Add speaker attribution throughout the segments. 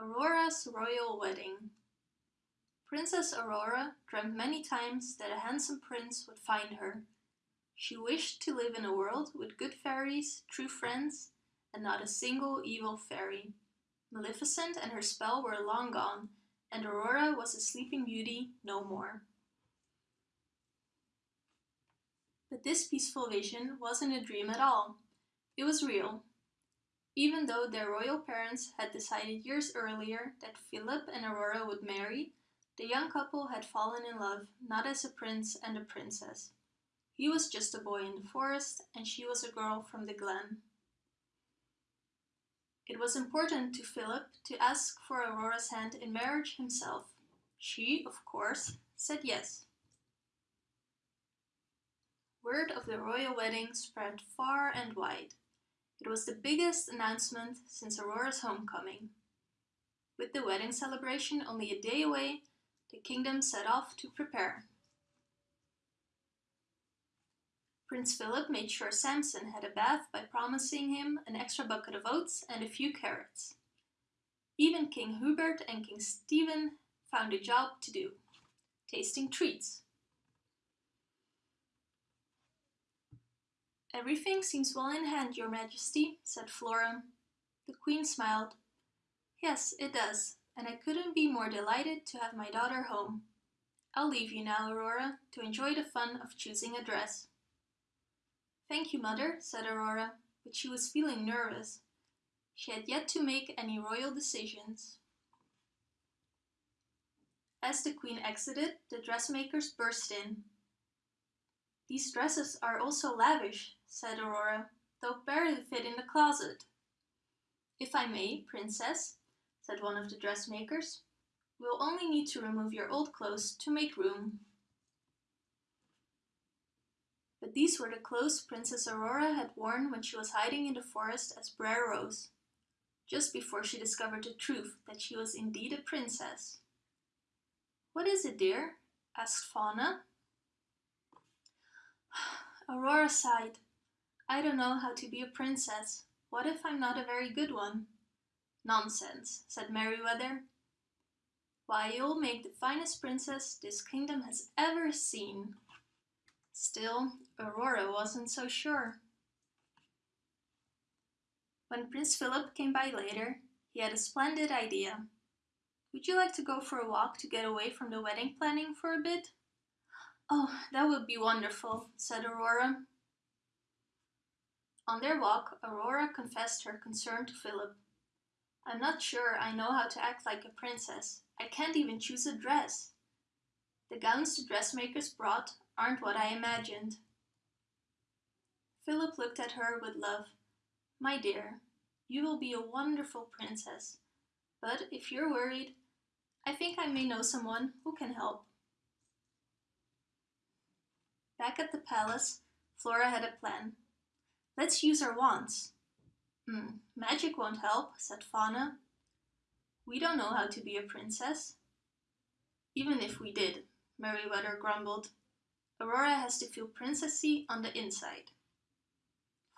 Speaker 1: Aurora's Royal Wedding Princess Aurora dreamt many times that a handsome prince would find her. She wished to live in a world with good fairies, true friends, and not a single evil fairy. Maleficent and her spell were long gone, and Aurora was a sleeping beauty no more. But this peaceful vision wasn't a dream at all. It was real. Even though their royal parents had decided years earlier that Philip and Aurora would marry, the young couple had fallen in love not as a prince and a princess. He was just a boy in the forest and she was a girl from the glen. It was important to Philip to ask for Aurora's hand in marriage himself. She, of course, said yes. Word of the royal wedding spread far and wide. It was the biggest announcement since Aurora's homecoming. With the wedding celebration only a day away, the kingdom set off to prepare. Prince Philip made sure Samson had a bath by promising him an extra bucket of oats and a few carrots. Even King Hubert and King Stefan found a job to do, tasting treats. Everything seems well in hand, your majesty, said Flora. The queen smiled. Yes, it does, and I couldn't be more delighted to have my daughter home. I'll leave you now, Aurora, to enjoy the fun of choosing a dress. Thank you, mother, said Aurora, but she was feeling nervous. She had yet to make any royal decisions. As the queen exited, the dressmakers burst in. These dresses are also lavish, said Aurora. They'll barely fit in the closet. If I may, princess, said one of the dressmakers, we'll only need to remove your old clothes to make room. But these were the clothes Princess Aurora had worn when she was hiding in the forest as Briar Rose, just before she discovered the truth that she was indeed a princess. What is it, dear? asked Fauna. Aurora sighed. I don't know how to be a princess. What if I'm not a very good one? Nonsense, said Merryweather. Why, you'll make the finest princess this kingdom has ever seen. Still, Aurora wasn't so sure. When Prince Philip came by later, he had a splendid idea. Would you like to go for a walk to get away from the wedding planning for a bit? Oh, that would be wonderful, said Aurora. On their walk, Aurora confessed her concern to Philip. I'm not sure I know how to act like a princess. I can't even choose a dress. The gowns the dressmakers brought aren't what I imagined. Philip looked at her with love. My dear, you will be a wonderful princess. But if you're worried, I think I may know someone who can help. Back at the palace, Flora had a plan. Let's use our wands. Hmm, magic won't help, said Fauna. We don't know how to be a princess. Even if we did, Merryweather grumbled. Aurora has to feel princessy on the inside.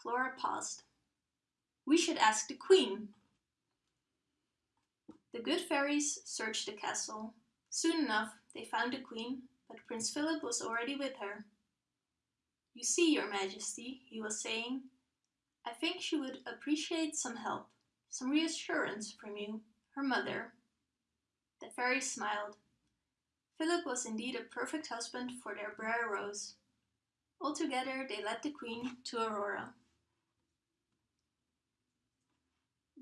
Speaker 1: Flora paused. We should ask the queen. The good fairies searched the castle. Soon enough, they found the queen, but Prince Philip was already with her. You see, your majesty, he was saying, I think she would appreciate some help, some reassurance from you, her mother. The fairy smiled. Philip was indeed a perfect husband for their Briar Rose. Altogether, they led the queen to Aurora.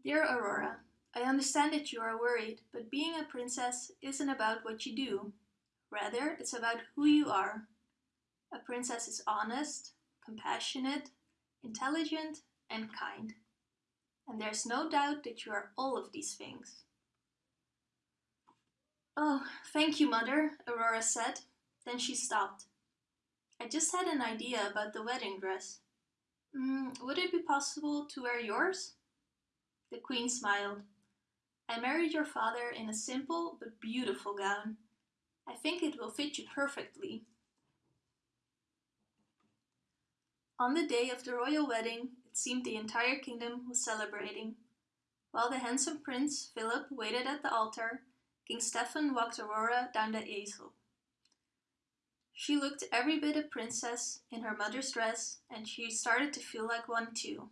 Speaker 1: Dear Aurora, I understand that you are worried, but being a princess isn't about what you do. Rather, it's about who you are. A princess is honest, compassionate, intelligent, and kind. And there's no doubt that you are all of these things. Oh, thank you, Mother, Aurora said. Then she stopped. I just had an idea about the wedding dress. Mm, would it be possible to wear yours? The Queen smiled. I married your father in a simple but beautiful gown. I think it will fit you perfectly. On the day of the royal wedding, it seemed the entire kingdom was celebrating. While the handsome Prince Philip waited at the altar, King Stefan walked Aurora down the aisle. She looked every bit a princess in her mother's dress, and she started to feel like one too.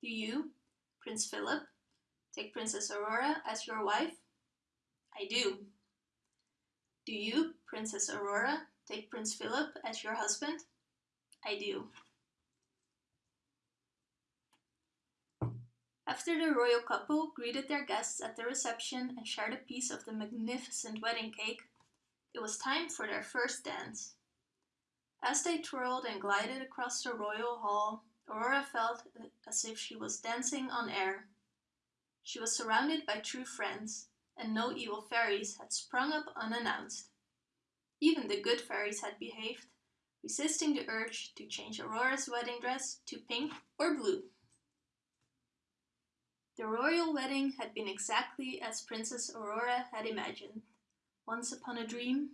Speaker 1: Do you, Prince Philip, take Princess Aurora as your wife? I do. Do you, Princess Aurora, take Prince Philip as your husband? I do. After the royal couple greeted their guests at the reception and shared a piece of the magnificent wedding cake, it was time for their first dance. As they twirled and glided across the royal hall, Aurora felt as if she was dancing on air. She was surrounded by true friends, and no evil fairies had sprung up unannounced. Even the good fairies had behaved, resisting the urge to change Aurora's wedding dress to pink or blue. The royal wedding had been exactly as Princess Aurora had imagined. Once upon a dream,